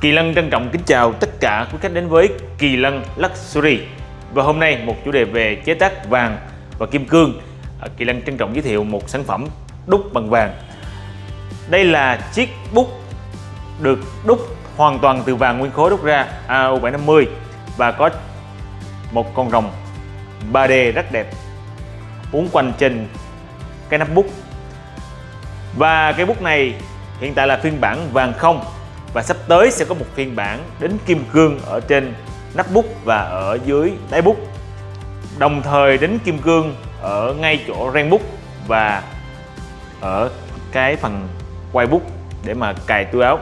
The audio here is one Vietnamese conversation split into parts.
Kỳ Lân trân trọng kính chào tất cả quý khách đến với Kỳ Lân Luxury. Và hôm nay một chủ đề về chế tác vàng và kim cương. À, Kỳ Lân trân trọng giới thiệu một sản phẩm đúc bằng vàng. Đây là chiếc bút được đúc hoàn toàn từ vàng nguyên khối đúc ra AU750 Và có một con rồng 3D rất đẹp uốn quanh trên cái nắp bút. Và cái bút này hiện tại là phiên bản vàng không và sắp tới sẽ có một phiên bản đến kim cương ở trên nắp bút và ở dưới đáy bút đồng thời đến kim cương ở ngay chỗ ren bút và ở cái phần quay bút để mà cài túi áo.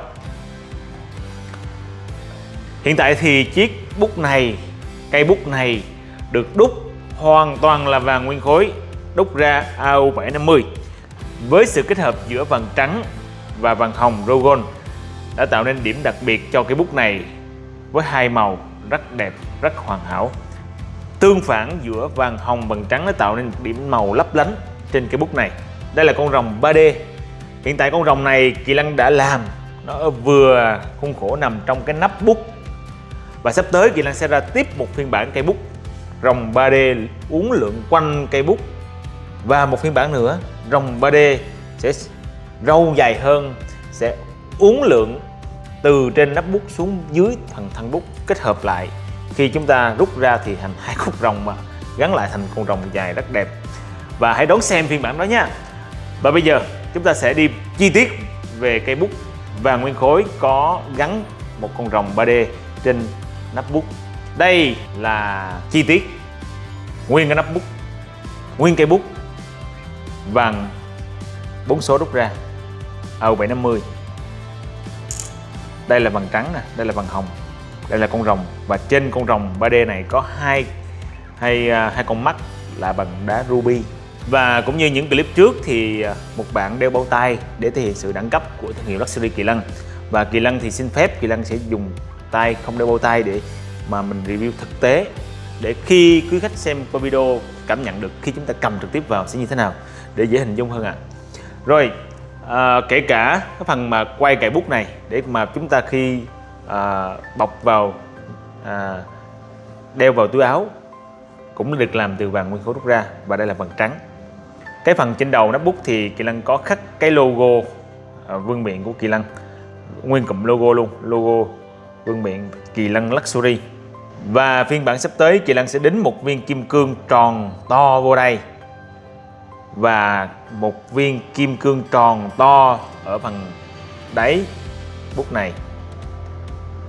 Hiện tại thì chiếc bút này, cây bút này được đúc hoàn toàn là vàng nguyên khối, đúc ra AU750 với sự kết hợp giữa vàng trắng và vàng hồng Rogon đã tạo nên điểm đặc biệt cho cái bút này với hai màu rất đẹp, rất hoàn hảo. Tương phản giữa vàng hồng và vàng trắng đã tạo nên điểm màu lấp lánh trên cái bút này. Đây là con rồng 3D. Hiện tại con rồng này Kỳ Lân đã làm nó vừa khuôn khổ nằm trong cái nắp bút và sắp tới Kỳ Lân sẽ ra tiếp một phiên bản cây bút rồng 3D uốn lượn quanh cây bút và một phiên bản nữa rồng 3D sẽ râu dài hơn sẽ uốn lượn từ trên nắp bút xuống dưới phần thân bút kết hợp lại. Khi chúng ta rút ra thì thành hai khúc rồng mà, gắn lại thành con rồng dài rất đẹp. Và hãy đón xem phiên bản đó nha. Và bây giờ, chúng ta sẽ đi chi tiết về cây bút vàng nguyên khối có gắn một con rồng 3D trên nắp bút. Đây là chi tiết nguyên cái nắp bút, nguyên cây bút vàng bốn số rút ra. AU750 đây là vàng trắng nè, đây là vàng hồng, đây là con rồng. Và trên con rồng 3D này có hai hai à, hai con mắt là bằng đá ruby. Và cũng như những clip trước thì à, một bạn đeo bao tay để thể hiện sự đẳng cấp của thương hiệu Luxury Kỳ Lân. Và Kỳ Lân thì xin phép Kỳ Lân sẽ dùng tay, không đeo bao tay để mà mình review thực tế, để khi quý khách xem qua video cảm nhận được khi chúng ta cầm trực tiếp vào sẽ như thế nào, để dễ hình dung hơn ạ. À. rồi à, kể cả cái phần mà quay cài bút này để mà chúng ta khi à, bọc vào à, đeo vào túi áo cũng được làm từ vàng nguyên khối rút ra và đây là vàng trắng. Cái phần trên đầu nắp bút thì Kỳ Lân có khắc cái logo à, vương miện của Kỳ Lân. Nguyên cụm logo luôn logo vương miện Kỳ Lân Luxury. Và phiên bản sắp tới Kỳ Lân sẽ đính một viên kim cương tròn to vô đây. Và một viên kim cương tròn to ở phần đáy bút này.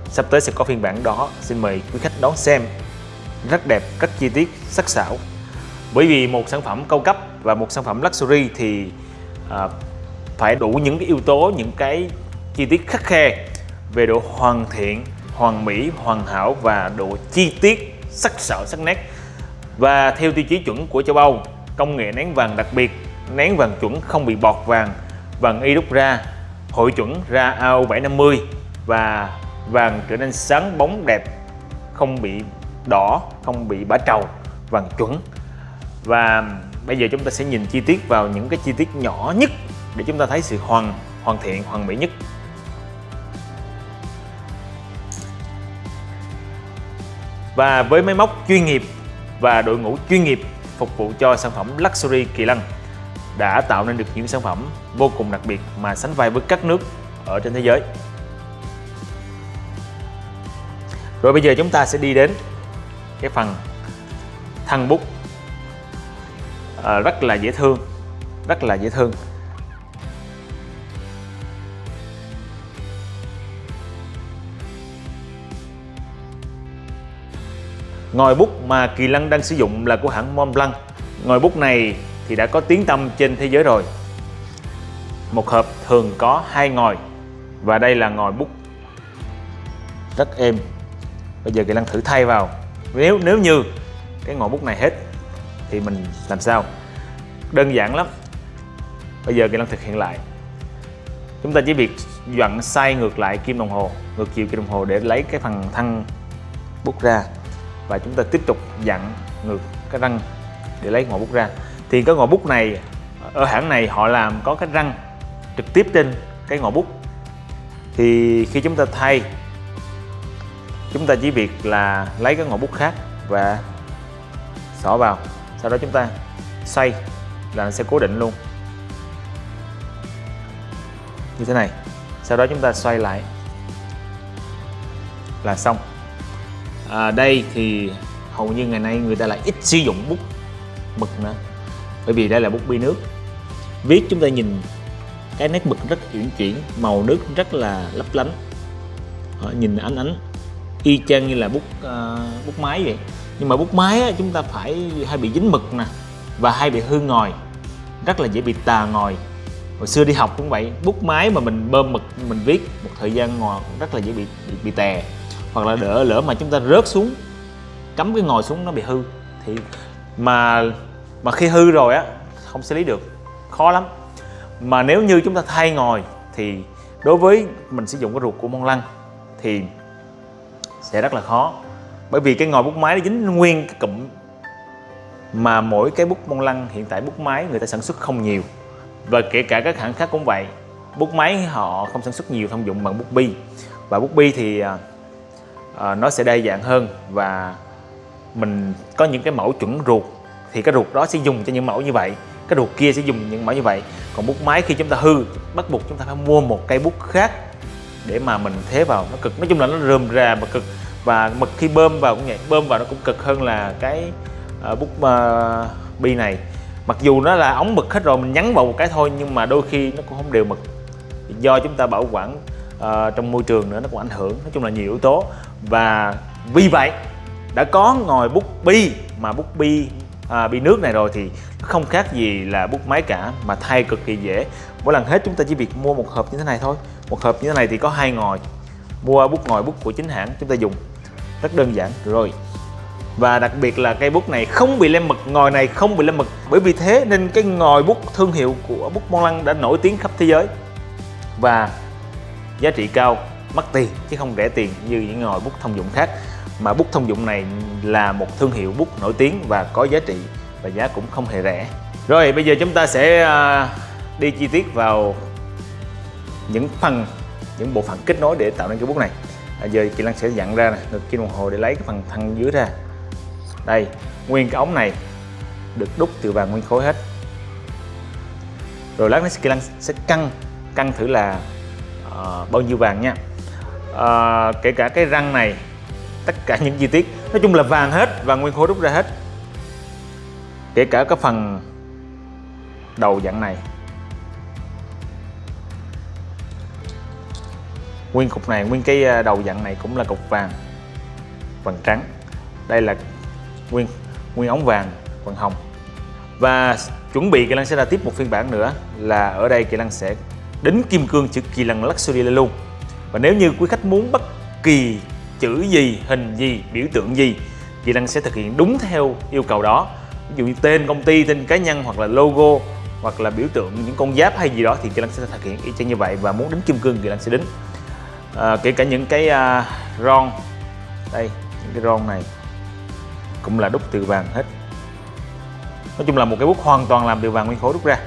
Sắp tới sẽ có phiên bản đó Xin mời quý khách đón xem. Rất đẹp, rất chi tiết, sắc sảo. Bởi vì một sản phẩm cao cấp và một sản phẩm luxury thì à, phải đủ những cái yếu tố, những cái chi tiết khắc khe về độ hoàn thiện hoàn mỹ, hoàn hảo và độ chi tiết, sắc sảo, sắc nét. Và theo tiêu chí chuẩn của châu Âu, công nghệ nén vàng đặc biệt, nén vàng chuẩn không bị bọt vàng, vàng y đúc ra, hội chuẩn ra AO750 và vàng trở nên sáng bóng đẹp, không bị đỏ, không bị bã trầu, vàng chuẩn. Và bây giờ chúng ta sẽ nhìn chi tiết vào những cái chi tiết nhỏ nhất để chúng ta thấy sự hoàn hoàn thiện, hoàn mỹ nhất. Và với máy móc chuyên nghiệp và đội ngũ chuyên nghiệp phục vụ cho sản phẩm Luxury Kỳ Lân đã tạo nên được những sản phẩm vô cùng đặc biệt mà sánh vai với các nước ở trên thế giới. Rồi bây giờ chúng ta sẽ đi đến cái phần thân bút à, rất là dễ thương, rất là dễ thương Ngòi bút mà Kỳ Lân đang sử dụng là của hãng Montblanc. Ngòi bút này thì đã có tiếng tăm trên thế giới rồi. Một hộp thường có hai ngòi và đây là ngòi bút rất êm. Bây giờ Kỳ Lân thử thay vào. Nếu nếu như cái ngòi bút này hết thì mình làm sao? Đơn giản lắm. Bây giờ Kỳ Lân thực hiện lại. Chúng ta chỉ việc dặn xoay ngược lại kim đồng hồ, ngược chiều kim đồng hồ để lấy cái phần thân bút ra và chúng ta tiếp tục dặn ngược cái răng để lấy ngòi bút ra. Thì cái ngòi bút này, ở hãng này họ làm có cái răng trực tiếp trên cái ngòi bút. Thì khi chúng ta thay, chúng ta chỉ việc là lấy cái ngòi bút khác và xỏ vào. Sau đó chúng ta xoay là nó sẽ cố định luôn. Như thế này. Sau đó chúng ta xoay lại là xong à, đây thì hầu như ngày nay người ta lại ít sử dụng bút mực nữa. Bởi vì đây là bút bi nước. Viết chúng ta nhìn cái nét mực rất uyển chuyển màu nước rất là lấp lánh. Đó, nhìn ánh ánh y chang như là bút uh, bút máy vậy. Nhưng mà bút máy á, chúng ta phải hay bị dính mực nè và hay bị hư ngòi rất là dễ bị tà ngòi. Hồi xưa đi học cũng vậy bút máy mà mình bơm mực mình viết một thời gian ngồi rất là dễ bị bị, bị tè hoặc là đỡ lỡ mà chúng ta rớt xuống, cắm cái ngồi xuống nó bị hư, thì mà mà khi hư rồi á, không xử lý được, khó lắm. Mà nếu như chúng ta thay ngồi, thì đối với mình sử dụng cái ruột của mông lăng thì sẽ rất là khó. Bởi vì cái ngòi bút máy nó dính nguyên cái cụm mà mỗi cái bút mông lăng, hiện tại bút máy người ta sản xuất không nhiều. Và kể cả các hãng khác cũng vậy, bút máy họ không sản xuất nhiều thông dụng bằng bút bi. Và bút bi thì à, Ờ, nó sẽ đa dạng hơn và mình có những cái mẫu chuẩn ruột. Thì cái ruột đó sẽ dùng cho những mẫu như vậy cái ruột kia sẽ dùng những mẫu như vậy. Còn bút máy khi chúng ta hư bắt buộc chúng ta phải mua một cây bút khác để mà mình thế vào nó cực. Nói chung là nó rườm rà mà cực. Và mực khi bơm vào cũng vậy bơm vào nó cũng cực hơn là cái uh, bút uh, bi này. Mặc dù nó là ống mực hết rồi mình nhắn vào một cái thôi nhưng mà đôi khi nó cũng không đều mực. Do chúng ta bảo quản uh, trong môi trường nữa nó cũng ảnh hưởng. Nói chung là nhiều yếu tố và vì vậy đã có ngòi bút bi mà bút bi à, bi nước này rồi thì không khác gì là bút máy cả mà thay cực kỳ dễ. Mỗi lần hết chúng ta chỉ việc mua một hộp như thế này thôi. Một hộp như thế này thì có hai ngòi mua bút ngòi bút của chính hãng chúng ta dùng. Rất đơn giản. Rồi. Và đặc biệt là cây bút này không bị lem mực ngòi này không bị lem mực. Bởi vì thế nên cái ngòi bút thương hiệu của bút Mont Lăng đã nổi tiếng khắp thế giới. Và giá trị cao mất tiền chứ không rẻ tiền như những ngòi bút thông dụng khác. Mà bút thông dụng này là một thương hiệu bút nổi tiếng và có giá trị và giá cũng không hề rẻ. Rồi bây giờ chúng ta sẽ à, đi chi tiết vào những phần những bộ phận kết nối để tạo nên cái bút này. À, giờ chị Lan sẽ dặn ra nè ngược kim đồng hồ để lấy cái phần thân dưới ra. Đây nguyên cái ống này được đúc từ vàng nguyên khối hết. Rồi lát nữa chị Lan sẽ cân cân thử là uh, bao nhiêu vàng nha à, kể cả cái răng này tất cả những chi tiết. Nói chung là vàng hết vàng nguyên khối đúc ra hết. Kể cả cái phần đầu dạng này. Nguyên cục này nguyên cái ờ, đầu dạng này cũng là cục vàng vàng trắng. Đây là nguyên nguyên ống vàng vàng hồng. Và chuẩn bị kỳ lân sẽ ra tiếp một phiên bản nữa là ở đây kỳ lân sẽ đính kim cương chữ kỳ lân luxury lên luôn và nếu như quý khách muốn bất kỳ chữ gì hình gì biểu tượng gì kỳ Đăng sẽ thực hiện đúng theo yêu cầu đó. Ví dụ như tên công ty tên cá nhân hoặc là logo hoặc là biểu tượng những con giáp hay gì đó thì kỳ lân sẽ thực hiện y chang như vậy. Và muốn đính kim cương kỳ lân sẽ đính. À, kể cả những cái uh, ron. Đây những cái ron này cũng là đúc từ vàng hết. Nói chung là một cái bút hoàn toàn làm từ vàng nguyên khối đúc ra.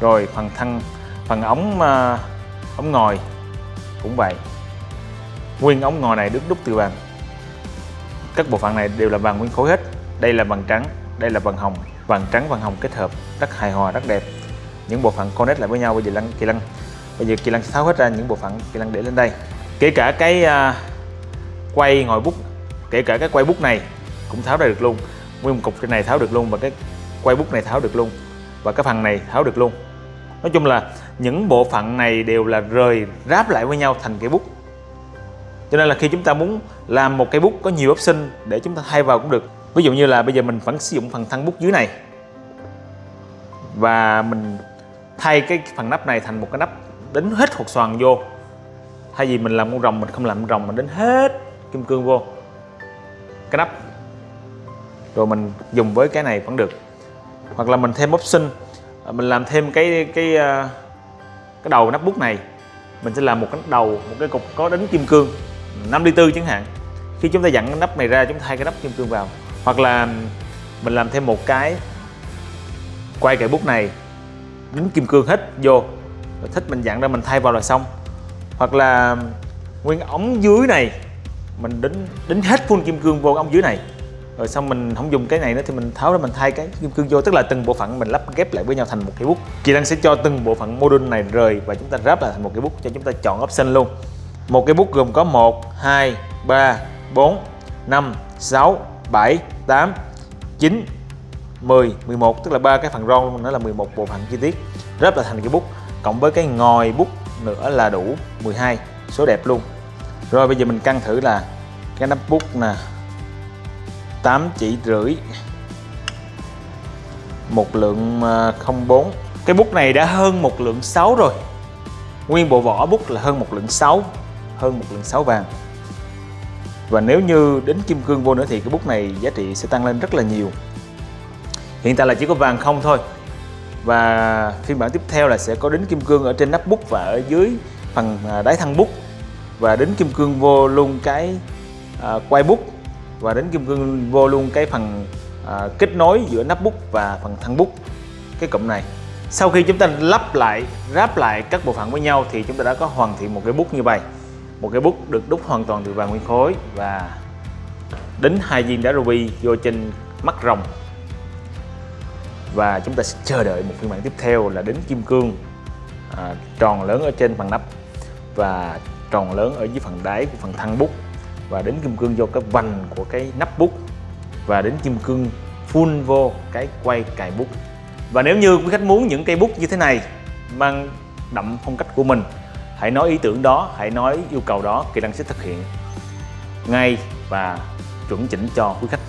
Rồi phần thân phần ống ờ, ống ngòi cũng vậy. Nguyên ống ngòi này được đúc từ vàng các bộ phận này đều là vàng nguyên khối hết. Đây là vàng trắng đây là vàng hồng. Vàng trắng vàng hồng kết hợp rất hài hòa rất đẹp. Những bộ phận connect lại với nhau bây giờ lăng kỳ lăng bây giờ kỳ lăng tháo hết ra những bộ phận kỳ lăng để lên đây. Kể cả cái uh, quay ngồi bút kể cả cái quay bút này cũng tháo ra được luôn. Nguyên một cục trên này tháo được luôn và cái quay bút này tháo được luôn. Và cái phần này tháo được luôn nói chung là những bộ phận này đều là rời ráp lại với nhau thành cây bút. Cho nên là khi chúng ta muốn làm một cây bút có nhiều option để chúng ta thay vào cũng được. Ví dụ như là bây giờ mình vẫn sử dụng phần thân bút dưới này. Và mình thay cái phần nắp này thành một cái nắp đính hết hột xoàn vô. Thay vì mình làm con rồng, mình không làm con rồng, mình đính hết kim cương vô cái nắp. Rồi mình dùng với cái này vẫn được. Hoặc là mình thêm option À, mình làm thêm cái cái à, cái đầu nắp bút này. Mình sẽ làm một cái đầu, một cái cục có đính kim cương 5 ly tư chẳng hạn. Khi chúng ta dặn cái nắp này ra, chúng ta thay cái nắp kim cương vào. Hoặc là mình làm thêm một cái quay cái bút này, đính kim cương hết vô. Rồi thích mình dặn ra mình thay vào là xong. Hoặc là nguyên ống dưới này, mình đính đính hết full kim cương vô ống dưới này rồi xong mình không dùng cái này nữa thì mình tháo ra mình thay cái kim cương vô, tức là từng bộ phận mình lắp ghép lại với nhau thành một cái bút. Kỳ lân sẽ cho từng bộ phận module này rời và chúng ta ráp lại thành một cái bút cho chúng ta chọn option luôn. Một cái bút gồm có 1 2 3 4 5 6 7 8 9 10 11 tức là ba cái phần ron nữa là 11 bộ phận chi tiết. Ráp lại thành cái bút, cộng với cái ngòi bút nữa là đủ 12 số đẹp luôn. Rồi bây giờ mình cân thử là cái nắp bút nè 8 chỉ rưỡi. Một lượng à, 04 cái bút này đã hơn một lượng 6 rồi. Nguyên bộ vỏ bút là hơn một lượng 6 hơn một lượng 6 vàng. Và nếu như đến kim cương vô nữa thì cái bút này giá trị sẽ tăng lên rất là nhiều. Hiện tại là chỉ có vàng không thôi. Và phiên bản tiếp theo là sẽ có đính kim cương ở trên nắp bút và ở dưới phần à, đáy thân bút. Và đính kim cương vô luôn cái à, quay bút và đến kim cương vô luôn cái phần à, kết nối giữa nắp bút và phần thân bút cái cụm này. Sau khi chúng ta lắp lại ráp lại các bộ phận với nhau thì chúng ta đã có hoàn thiện một cái bút như vậy. Một cái bút được đúc hoàn toàn từ vàng nguyên khối và đính hai viên đá ruby vô trên mắt rồng. Và chúng ta sẽ chờ đợi một phiên bản tiếp theo là đính kim cương à, tròn lớn ở trên phần nắp và tròn lớn ở dưới phần đáy của phần thân bút và đến kim cương vô cái vành của cái nắp bút, và đến kim cương full vô cái quay cài bút. Và nếu như quý khách muốn những cây bút như thế này mang đậm phong cách của mình, hãy nói ý tưởng đó, hãy nói yêu cầu đó kỳ năng sẽ thực hiện ngay và chuẩn chỉnh cho quý khách.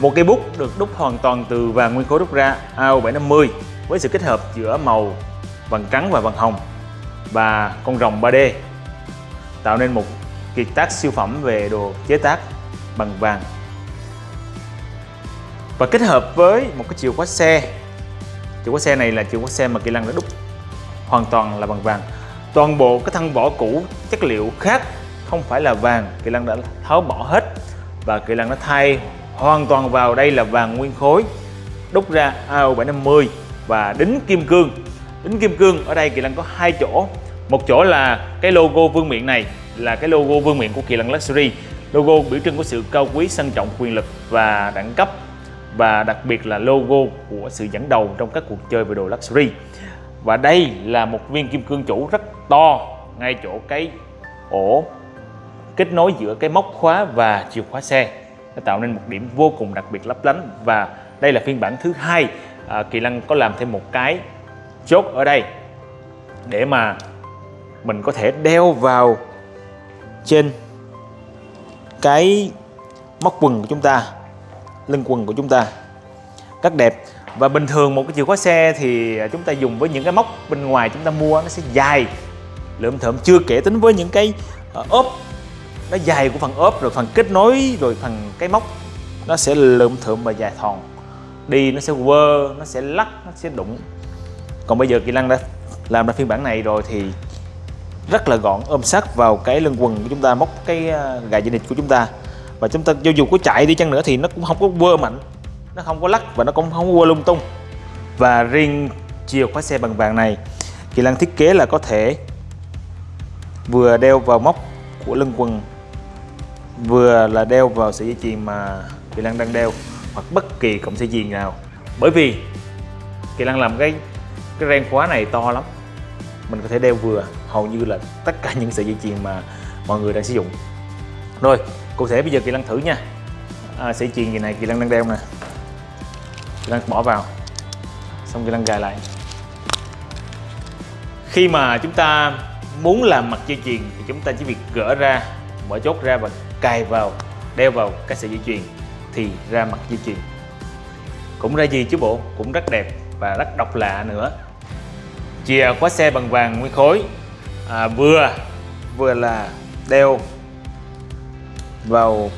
Một cây bút được đúc hoàn toàn từ vàng nguyên khối đúc ra AO750 với sự kết hợp giữa màu vàng trắng và vàng hồng và con rồng 3D tạo nên một kiệt tác siêu phẩm về đồ chế tác bằng vàng. Và kết hợp với một cái chìa khóa xe. Chìa khóa xe này là chìa khóa xe mà Kỳ Lân đã đúc hoàn toàn là bằng vàng. Toàn bộ cái thân vỏ cũ, chất liệu khác không phải là vàng, Kỳ Lân đã tháo bỏ hết. Và Kỳ Lân đã thay hoàn toàn vào đây là vàng nguyên khối, đúc ra AO750 và đính kim cương. Đính kim cương ở đây Kỳ Lân có hai chỗ. Một chỗ là cái logo vương miện này là cái logo vương miện của Kỳ Lân Luxury. Logo biểu trưng của sự cao quý sang trọng quyền lực và đẳng cấp và đặc biệt là logo của sự dẫn đầu trong các cuộc chơi về đồ luxury. Và đây là một viên kim cương chủ rất to ngay chỗ cái ổ kết nối giữa cái móc khóa và chìa khóa xe. Nó tạo nên một điểm vô cùng đặc biệt lấp lánh và đây là phiên bản thứ hai. À, Kỳ Lân có làm thêm một cái chốt ở đây để mà mình có thể đeo vào trên cái móc quần của chúng ta, lưng quần của chúng ta rất đẹp. Và bình thường một cái chìa khóa xe thì chúng ta dùng với những cái móc bên ngoài chúng ta mua, nó sẽ dài, lượm thượm, chưa kể tính với những cái ờ, ốp, nó dài của phần ốp, rồi phần kết nối, rồi phần cái móc, nó sẽ lượm thượm và dài thòn. Đi nó sẽ quơ, nó sẽ lắc, nó sẽ đụng. Còn bây giờ kỳ lăng đã làm ra phiên bản này rồi thì rất là gọn, ôm sát vào cái lưng quần của chúng ta, móc cái à, gài dây nịt của chúng ta. Và chúng ta cho dù có chạy đi chăng nữa thì nó cũng không có quơ mạnh, nó không có lắc và nó cũng không có quơ lung tung. Và riêng chìa khóa xe bằng vàng này, Kỳ Lăng thiết kế là có thể vừa đeo vào móc của lưng quần, vừa là đeo vào sợi dây chuyền mà Kỳ Lăng đang đeo, hoặc bất kỳ cổng dây chuyền nào. Bởi vì Kỳ Lăng làm cái cái ren khóa này to lắm, mình có thể đeo vừa hầu như là tất cả những sợi dây chuyền mà mọi người đang sử dụng. Rồi cụ thể bây giờ kỳ lân thử nha. À, sợi chuyền gì này kỳ lân đang đeo nè. Kỳ lân bỏ vào xong kỳ lân gài lại. Khi mà chúng ta muốn làm mặt dây chuyền thì chúng ta chỉ việc gỡ ra mở chốt ra và cài vào đeo vào cái sợi dây chuyền thì ra mặt dây chuyền. Cũng ra gì chứ bộ cũng rất đẹp và rất độc lạ nữa. Chìa khóa xe bằng vàng nguyên khối à, vừa. Vừa là đeo vào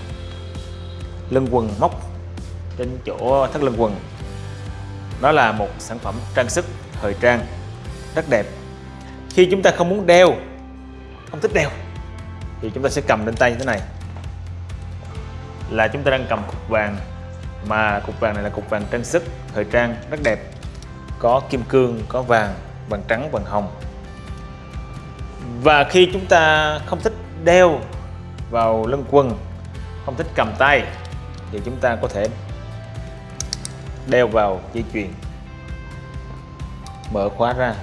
lưng quần móc trên chỗ thắt lưng quần. Đó là một sản phẩm trang sức thời trang rất đẹp. Khi chúng ta không muốn đeo không thích đeo thì chúng ta sẽ cầm lên tay như thế này. Là chúng ta đang cầm cục vàng mà cục vàng này là cục vàng trang sức thời trang rất đẹp. Có kim cương có vàng vàng trắng vàng hồng và khi chúng ta không thích đeo vào lưng quần, không thích cầm tay, thì chúng ta có thể đeo vào dây chuyền. Mở khóa ra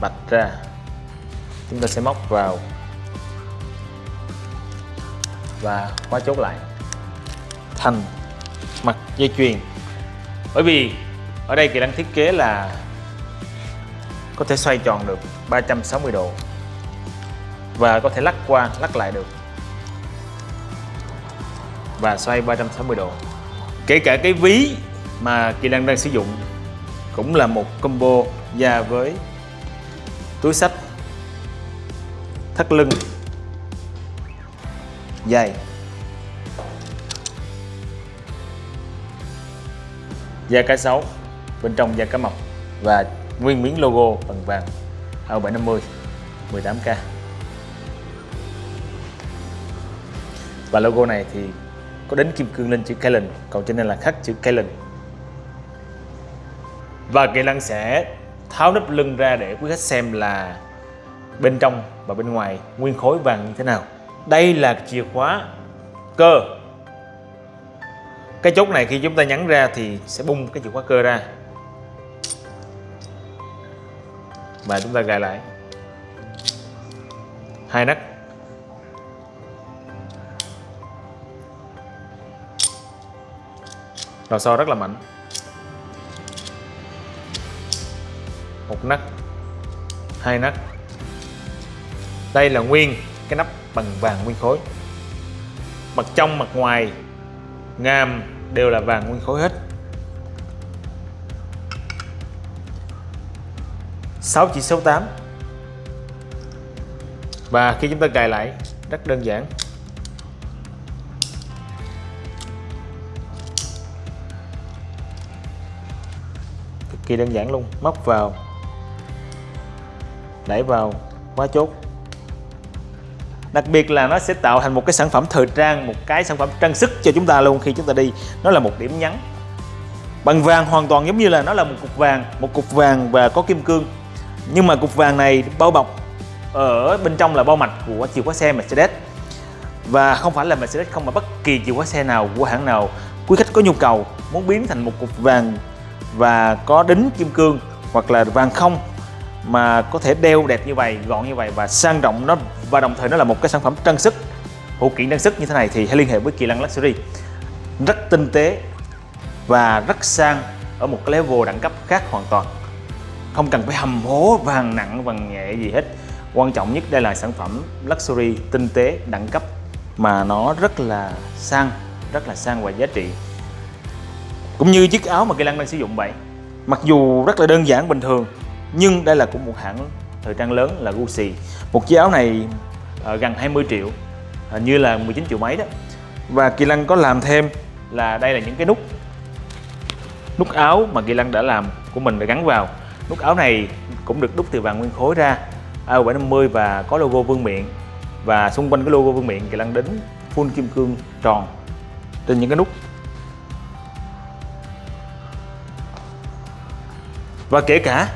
bạch ra. Chúng ta sẽ móc vào và khóa chốt lại. Thành mặt dây chuyền. Bởi vì ở đây kỳ đang thiết kế là có thể xoay tròn được 360 độ và có thể lắc qua, lắc lại được. Và xoay 360 độ. Kể cả cái ví mà Kỳ Lan đang sử dụng cũng là một combo da với túi sách thắt lưng dày da cá sấu, bên trong da cá mập. Và nguyên miếng logo bằng vàng. AO 750 18k và logo này thì có đến kim cương lên chữ Kalen còn trên đây là khắc chữ Kalen và Kỳ Lân sẽ tháo nắp lưng ra để quý khách xem là bên trong và bên ngoài nguyên khối vàng như thế nào. Đây là chìa khóa cơ. Cái chốt này khi chúng ta nhắn ra thì sẽ bung cái chìa khóa cơ ra. Và chúng ta gài lại. Hai nấc lò xo rất là mạnh. Một nấc, hai nấc. Đây là nguyên cái nắp bằng vàng nguyên khối. Mặt trong, mặt ngoài, ngàm đều là vàng nguyên khối hết. 6 chỉ số 8 và khi chúng ta cài lại, rất đơn giản. Kỳ đơn giản luôn. Móc vào. Đẩy vào. Khóa chốt. Đặc biệt là nó sẽ tạo thành một cái sản phẩm thời trang, một cái sản phẩm trang sức cho chúng ta luôn khi chúng ta đi. Nó là một điểm nhấn. Bằng vàng hoàn toàn giống như là nó là một cục vàng, một cục vàng và có kim cương. Nhưng mà cục vàng này bao bọc ở bên trong là bao mạch của chìa khóa xe Mercedes. Và không phải là Mercedes không mà bất kỳ chìa khóa xe nào, của hãng nào, quý khách có nhu cầu muốn biến thành một cục vàng và có đính kim cương hoặc là vàng không mà có thể đeo đẹp như vậy, gọn như vậy và sang trọng nó, và đồng thời nó là một cái sản phẩm trang sức, phụ kiện trang sức như thế này thì hãy liên hệ với Kỳ lăng Luxury. Rất tinh tế và rất sang ở một cái level đẳng cấp khác hoàn toàn. Không cần phải hầm hố vàng nặng, vàng nhẹ gì hết. Quan trọng nhất đây là sản phẩm luxury tinh tế đẳng cấp mà nó rất là sang, rất là sang và giá trị cũng như chiếc áo mà Kỳ Lăng đang sử dụng vậy. Mặc dù rất là đơn giản bình thường nhưng đây là của một hãng thời trang lớn là Gucci. Một chiếc áo này uh, gần 20 triệu hình như là 19 triệu mấy đó. Và Kỳ Lăng có làm thêm là đây là những cái nút nút áo mà Kỳ Lăng đã làm của mình để gắn vào. Nút áo này cũng được đúc từ vàng nguyên khối ra AO750 và có logo vương miện. Và xung quanh cái logo vương miện Kỳ Lăng đính full kim cương tròn trên những cái nút. Và kể cả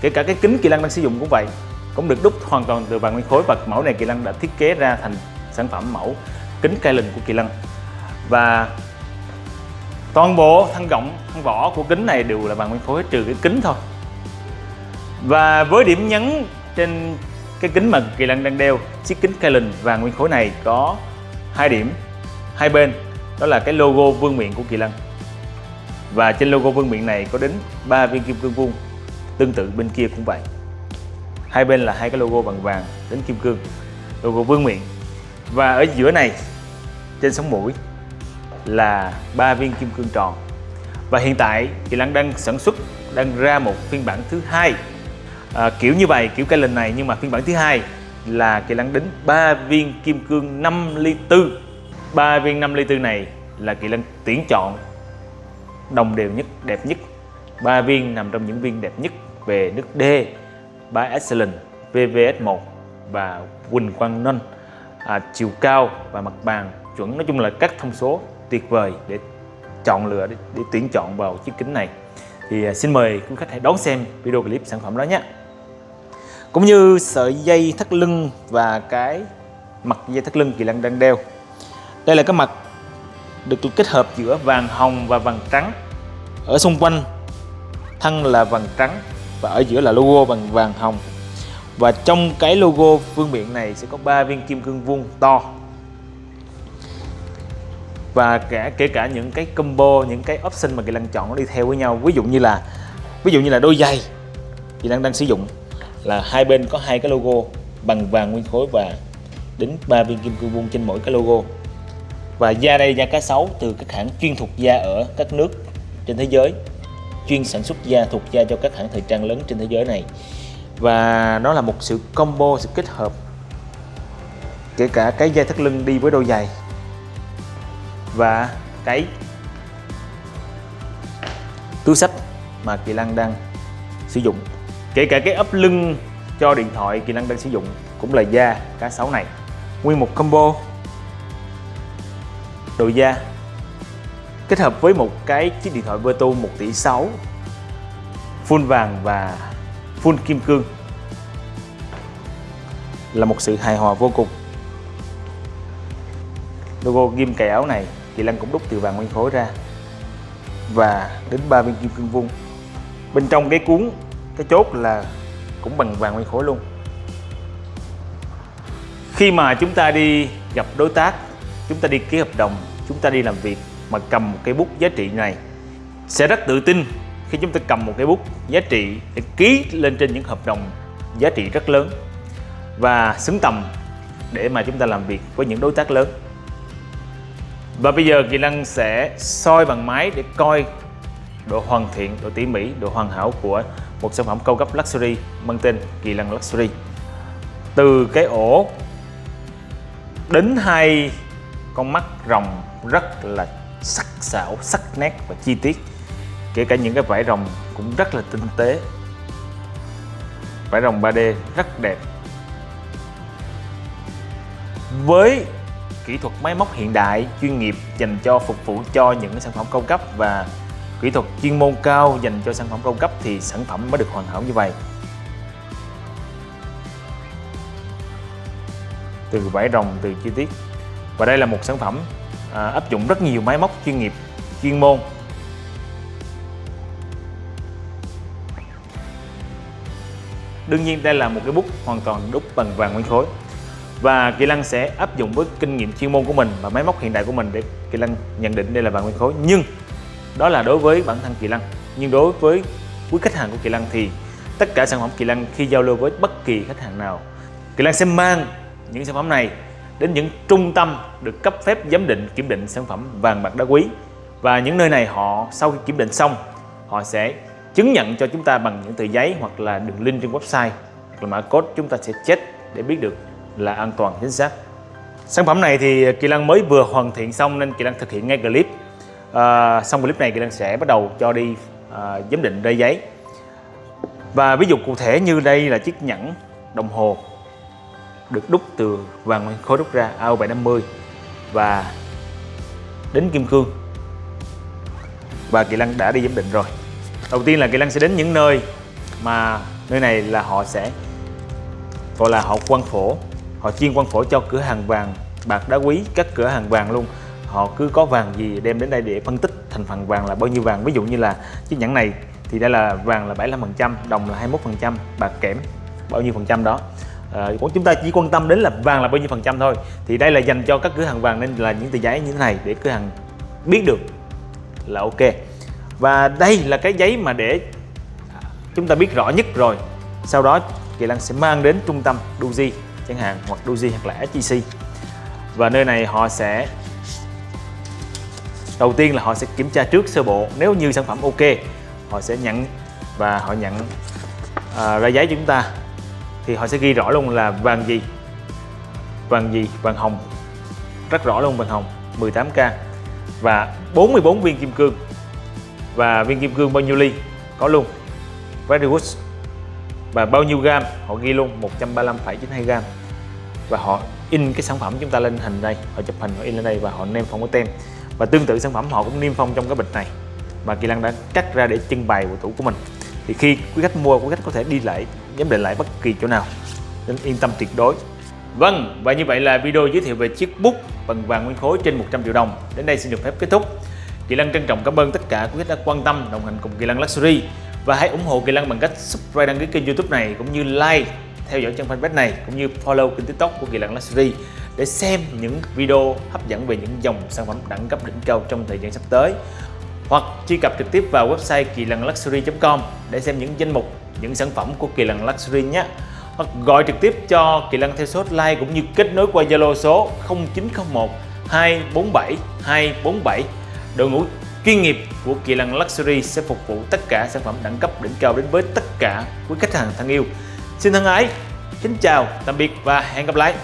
kể cả cái kính kỳ lân đang sử dụng cũng vậy, cũng được đúc hoàn toàn từ vàng nguyên khối và mẫu này kỳ lân đã thiết kế ra thành sản phẩm mẫu kính Kylan của kỳ lân. Và toàn bộ thân gọng thân vỏ của kính này đều là vàng nguyên khối, trừ cái kính thôi. Và với điểm nhấn trên cái kính mà kỳ lân đang đeo, chiếc kính Kylan vàng nguyên khối này có hai điểm, hai bên, đó là cái logo vương miện của kỳ lân và trên logo vương miện này có đến 3 viên kim cương vuông. Tương tự bên kia cũng vậy. Hai bên là hai cái logo bằng vàng đến kim cương logo vương miện. Và ở giữa này trên sống mũi là ba viên kim cương tròn. Và hiện tại Kỳ Lăng đang sản xuất đang ra một phiên bản thứ hai. À, kiểu như vậy kiểu cây lần này nhưng mà phiên bản thứ hai là Kỳ Lăng đính ba viên kim cương 5 ly tư. Ba viên 5 ly tư này là Kỳ Lân tuyển chọn đồng đều nhất đẹp nhất. Ba viên nằm trong những viên đẹp nhất về nước D, by Excellent, VVS1 và Quỳnh Quang Ninh à, chiều cao và mặt bàn chuẩn nói chung là các thông số tuyệt vời để chọn lựa để, để tuyển chọn vào chiếc kính này. Thì à, xin mời quý khách hãy đón xem video clip sản phẩm đó nhé. Cũng như sợi dây thắt lưng và cái mặt dây thắt lưng Kỳ Lân đang đeo. Đây là cái mặt được kết hợp giữa vàng hồng và vàng trắng. Ở xung quanh, thân là vàng trắng và ở giữa là logo bằng vàng hồng. Và trong cái logo vương miện này sẽ có ba viên kim cương vuông to. Và cả, kể cả những cái combo, những cái option mà Kỳ Lân chọn nó đi theo với nhau. Ví dụ như là, ví dụ như là đôi giày Kỳ Lân đang sử dụng là hai bên có hai cái logo bằng vàng nguyên khối và đến ba viên kim cương vuông trên mỗi cái logo và da đây, da cá sấu từ các hãng chuyên thuộc da ở các nước trên thế giới, chuyên sản xuất da thuộc da cho các hãng thời trang lớn trên thế giới này. Và nó là một sự combo, sự kết hợp, kể cả cái dây thắt lưng đi với đôi giày và cái túi sách mà Kỳ Lăng đang sử dụng. Kể cả cái ấp lưng cho điện thoại Kỳ Lăng đang sử dụng cũng là da cá sấu này. Nguyên một combo đồ da kết hợp với một cái chiếc điện thoại Vertu 1 tỷ 6 full vàng và full kim cương là một sự hài hòa vô cùng. Logo ghim cài áo này, Kỳ Lân cũng đúc từ vàng nguyên khối ra và đến ba viên kim cương vuông. Bên trong cái cuốn, cái chốt là cũng bằng vàng nguyên khối luôn. Khi mà chúng ta đi gặp đối tác chúng ta đi ký hợp đồng chúng ta đi làm việc mà cầm một cái bút giá trị này sẽ rất tự tin khi chúng ta cầm một cái bút giá trị để ký lên trên những hợp đồng giá trị rất lớn và xứng tầm để mà chúng ta làm việc với những đối tác lớn và bây giờ Kỳ Lân sẽ soi bằng máy để coi độ hoàn thiện, độ tỉ mỉ, độ hoàn hảo của một sản phẩm cao cấp Luxury mang tên Kỳ Lân Luxury. Từ cái ổ đến hai con mắt rồng rất là sắc sảo, sắc nét và chi tiết. Kể cả những cái vải rồng cũng rất là tinh tế. Vải rồng 3D rất đẹp. Với kỹ thuật máy móc hiện đại chuyên nghiệp dành cho phục vụ cho những sản phẩm cao cấp và kỹ thuật chuyên môn cao dành cho sản phẩm cao cấp thì sản phẩm mới được hoàn hảo như vậy từ vải rồng từ chi tiết và đây là một sản phẩm à, áp dụng rất nhiều máy móc chuyên nghiệp chuyên môn. Đương nhiên đây là một cái bút hoàn toàn đúc bằng vàng nguyên khối. Và Kỳ Lân sẽ áp dụng với kinh nghiệm chuyên môn của mình và máy móc hiện đại của mình để Kỳ Lân nhận định đây là vàng nguyên khối. Nhưng đó là đối với bản thân Kỳ Lân. Nhưng đối với quý khách hàng của Kỳ Lân thì tất cả sản phẩm Kỳ Lân khi giao lưu với bất kỳ khách hàng nào Kỳ Lân sẽ mang những sản phẩm này đến những trung tâm được cấp phép giám định kiểm định sản phẩm vàng bạc đá quý. Và những nơi này họ sau khi kiểm định xong họ sẽ chứng nhận cho chúng ta bằng những tờ giấy hoặc là đường link trên website hoặc là mã code chúng ta sẽ check để biết được là an toàn chính xác. Sản phẩm này thì Kỳ Lân mới vừa hoàn thiện xong nên Kỳ Lân thực hiện ngay clip. À, xong clip này Kỳ Lân sẽ bắt đầu cho đi à, giám định rây giấy. Và ví dụ cụ thể như đây là chiếc nhẫn đồng hồ được đúc từ vàng khối đúc ra AO750 và đến kim cương. Và Kỳ Lân đã đi giám định rồi. Đầu tiên là Kỳ Lân sẽ đến những nơi mà nơi này là họ sẽ gọi là họ quan phổ. Họ chuyên quan phổ cho cửa hàng vàng, bạc đá quý, các cửa hàng vàng luôn. Họ cứ có vàng gì đem đến đây để phân tích thành phần vàng là bao nhiêu vàng. Ví dụ như là chiếc nhẫn này thì đây là vàng là 75% đồng là 21% bạc kẽm, bao nhiêu phần trăm đó à, chúng ta chỉ quan tâm đến là vàng là bao nhiêu phần trăm thôi. Thì đây là dành cho các cửa hàng vàng nên là những tờ giấy như thế này để cửa hàng biết được là ok. Và đây là cái giấy mà để chúng ta biết rõ nhất rồi. Sau đó Kỳ Lăng sẽ mang đến trung tâm Doji chẳng hạn hoặc Doji hoặc là SGC và nơi này họ sẽ đầu tiên là họ sẽ kiểm tra trước sơ bộ. Nếu như sản phẩm ok họ sẽ nhận và họ nhận à, ra giấy cho chúng ta thì họ sẽ ghi rõ luôn là vàng gì? Vàng gì? Vàng hồng. Rất rõ luôn vàng hồng 18k và 44 viên kim cương. Và viên kim cương bao nhiêu ly? Có luôn. Very good. Và bao nhiêu gam? Họ ghi luôn 135,92 gram và họ in cái sản phẩm chúng ta lên hình đây. Họ chụp hình họ in lên đây và họ niêm phong cái tem. Và tương tự sản phẩm họ cũng niêm phong trong cái bịch này. Mà Kỳ Lăng đã cắt ra để trưng bày bộ tủ của mình thì khi quý khách mua quý khách có thể đi lại giám định lại bất kỳ chỗ nào. Nên yên tâm tuyệt đối. Vâng, và như vậy là video giới thiệu về chiếc bút bằng vàng nguyên khối trên 100 triệu đồng. Đến đây xin được phép kết thúc. Kỳ Lân trân trọng cảm ơn tất cả quý khách đã quan tâm đồng hành cùng Kỳ Lân Luxury. Và hãy ủng hộ Kỳ Lân bằng cách subscribe đăng ký kênh YouTube này cũng như like theo dõi trang fanpage này cũng như follow kênh tiktok của Kỳ Lân Luxury để xem những video hấp dẫn về những dòng sản phẩm đẳng cấp đỉnh cao trong thời gian sắp tới hoặc truy cập trực tiếp vào website kỳ lân luxury.com để xem những danh mục những sản phẩm của Kỳ Lân Luxury nhé. Hoặc gọi trực tiếp cho Kỳ Lân theo số hotline cũng như kết nối qua Zalo số 0901 247 247 đội ngũ chuyên nghiệp của Kỳ Lân Luxury sẽ phục vụ tất cả sản phẩm đẳng cấp đỉnh cao đến với tất cả quý khách hàng thân yêu. Xin thân ái, kính chào, tạm biệt và hẹn gặp lại.